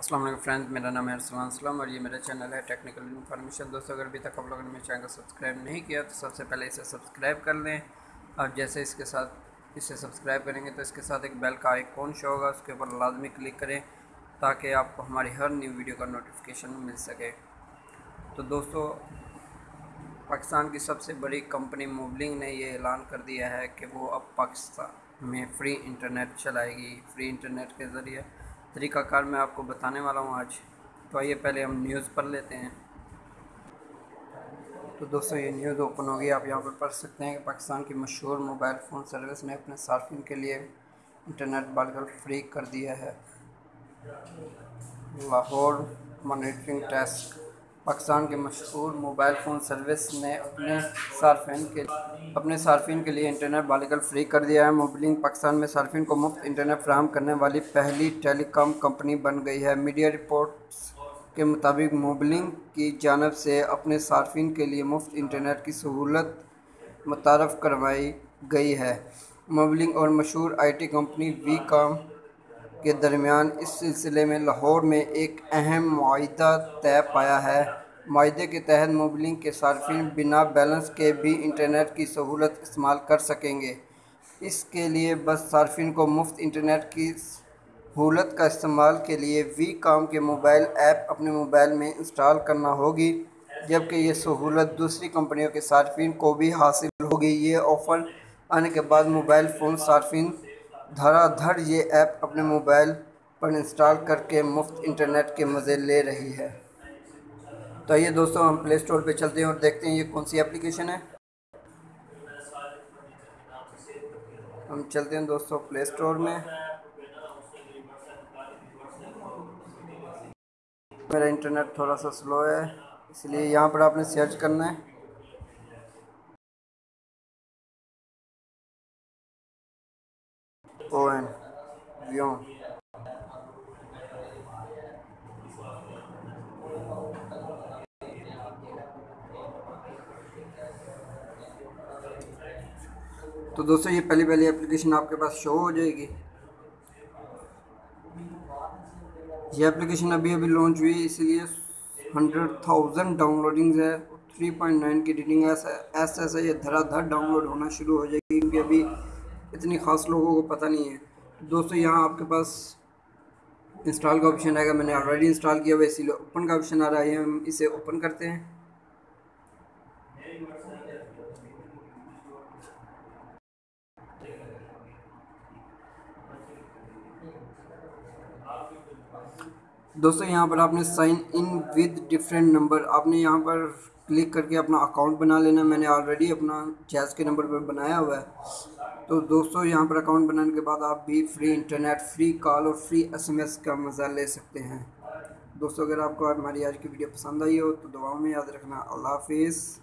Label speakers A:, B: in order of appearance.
A: السلام علیکم فرینڈ میرا نام ہے ارسلان اسلام اور یہ میرا چینل ہے ٹیکنیکل انفارمیشن۔ دوستوں اگر ابھی تک آپ لوگوں نے میرے چینل کو سبسکرائب نہیں کیا تو سب سے پہلے اسے سبسکرائب کر لیں۔ اور جیسے اس کے ساتھ اسے سبسکرائب کریں گے تو اس کے ساتھ ایک بیل کا آئیکن شو ہوگا، اس کے اوپر لازمی کلک کریں تاکہ آپ کو ہماری ہر نیو ویڈیو کا نوٹیفیکیشن مل سکے۔ تو دوستو، پاکستان کی سب سے بڑی کمپنی موبلنگ نے یہ اعلان کر دیا ہے کہ وہ اب پاکستان میں فری انٹرنیٹ چلائے گی۔ فری انٹرنیٹ کے ذریعے طریقہ کار میں آپ کو بتانے والا ہوں آج۔ تو آئیے پہلے ہم نیوز پڑھ لیتے ہیں۔ تو دوستو، یہ نیوز اوپن ہوگی، آپ یہاں پر پڑھ سکتے ہیں کہ پاکستان کی مشہور موبائل فون سروس نے اپنے صارفین کے لیے انٹرنیٹ بالکل فری کر دیا ہے۔ لاہور مانیٹرنگ ٹیسک پاکستان کے مشہور موبائل فون سروس نے اپنے صارفین کے اپنے صارفین کے لیے انٹرنیٹ بالکل فری کر دیا ہے۔ موبلنگ پاکستان میں صارفین کو مفت انٹرنیٹ فراہم کرنے والی پہلی ٹیلی کام کمپنی بن گئی ہے۔ میڈیا رپورٹس کے مطابق موبلنگ کی جانب سے اپنے صارفین کے لیے مفت انٹرنیٹ کی سہولت متعارف کروائی گئی ہے۔ موبلنگ اور مشہور آئی ٹی کمپنی وی کام کے درمیان اس سلسلے میں لاہور میں ایک اہم معاہدہ طے پایا ہے۔ معاہدے کے تحت موبلنگ کے صارفین بنا بیلنس کے بھی انٹرنیٹ کی سہولت استعمال کر سکیں گے۔ اس کے لیے بس صارفین کو مفت انٹرنیٹ کی سہولت کا استعمال کے لیے وی کام کے موبائل ایپ اپنے موبائل میں انسٹال کرنا ہوگی، جبکہ یہ سہولت دوسری کمپنیوں کے صارفین کو بھی حاصل ہوگی۔ یہ آفر آنے کے بعد موبائل فون صارفین دھڑا دھڑ یہ ایپ اپنے موبائل پر انسٹال کر کے مفت انٹرنیٹ کے مزے لے رہی ہے۔ تو یہ دوستوں ہم پلے سٹور پہ چلتے ہیں اور دیکھتے ہیں یہ کون سی اپلیکیشن ہے۔ ہم چلتے ہیں دوستوں پلے سٹور میں۔ میرا انٹرنیٹ تھوڑا سا سلو ہے، اس لیے یہاں پر آپ نے سرچ کرنا ہے۔ او این ویون تو دوستو یہ پہلی پہلی اپلیکیشن آپ کے پاس شو ہو جائے گی یہ اپلیکیشن ابھی ابھی لانچ ہوئی اس لیے ہنڈریڈ تھاؤزنڈ ڈاؤن لوڈنگز ہے تھری پوائنٹ نائن کی ریٹنگ ہے ایسا ایسا یہ دھرا دھر ڈاؤن لوڈ ہونا شروع ہو جائے گی کیونکہ ابھی اتنی خاص لوگوں کو پتہ نہیں ہے۔ دوستو، یہاں آپ کے پاس انسٹال کا آپشن آئے گا۔ میں نے آلریڈی انسٹال کیا ہوا اسی لیے اوپن کا آپشن آ رہا ہے۔ ہم اسے اوپن کرتے ہیں۔ دوستو، یہاں پر آپ نے sign in with different number آپ نے یہاں پر کلک کر کے اپنا اکاؤنٹ بنا لینا، میں نے آلریڈی اپنا جیز کے نمبر پر بنایا ہوا ہے۔ تو دوستو، یہاں پر اکاؤنٹ بنانے کے بعد آپ بھی فری انٹرنیٹ فری کال اور فری ایس ایم ایس کا مزہ لے سکتے ہیں۔ دوستو، اگر آپ کو ہماری آج کی ویڈیو پسند آئی ہو تو دعاؤں میں یاد رکھنا۔ اللہ حافظ۔